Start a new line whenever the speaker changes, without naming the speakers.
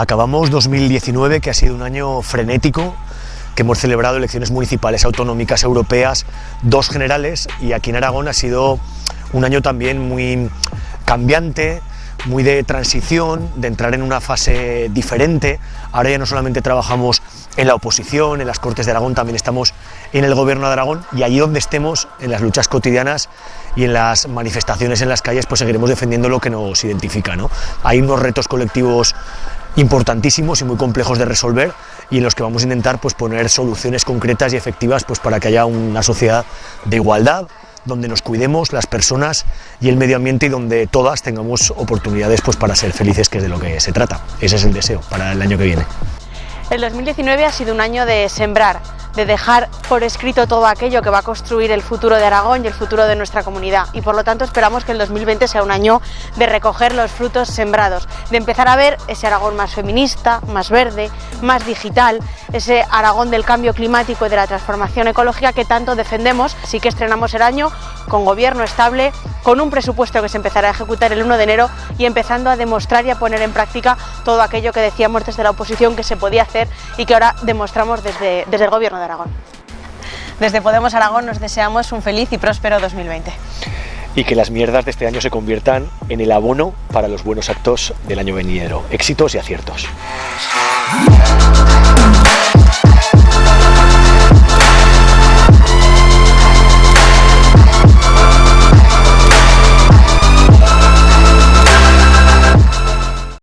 Acabamos 2019, que ha sido un año frenético, que hemos celebrado elecciones municipales, autonómicas, europeas, dos generales, y aquí en Aragón ha sido un año también muy cambiante, muy de transición, de entrar en una fase diferente. Ahora ya no solamente trabajamos en la oposición, en las Cortes de Aragón, también estamos en el Gobierno de Aragón y allí donde estemos, en las luchas cotidianas y en las manifestaciones en las calles, pues seguiremos defendiendo lo que nos identifica. ¿no? Hay unos retos colectivos importantísimos y muy complejos de resolver y en los que vamos a intentar pues, poner soluciones concretas y efectivas pues, para que haya una sociedad de igualdad, donde nos cuidemos las personas y el medio ambiente y donde todas tengamos oportunidades pues, para ser felices, que es de lo que se trata. Ese es el deseo para el año que viene.
El 2019 ha sido un año de sembrar, de dejar por escrito todo aquello que va a construir el futuro de Aragón y el futuro de nuestra comunidad. Y por lo tanto esperamos que el 2020 sea un año de recoger los frutos sembrados, de empezar a ver ese Aragón más feminista, más verde, más digital, ese Aragón del cambio climático y de la transformación ecológica que tanto defendemos, así que estrenamos el año con gobierno estable, con un presupuesto que se empezará a ejecutar el 1 de enero y empezando a demostrar y a poner en práctica todo aquello que decíamos desde la oposición que se podía hacer y que ahora demostramos desde, desde el Gobierno de Aragón. Desde Podemos Aragón nos deseamos un feliz y próspero 2020.
Y que las mierdas de este año se conviertan en el abono para los buenos actos del año venidero. Éxitos y aciertos.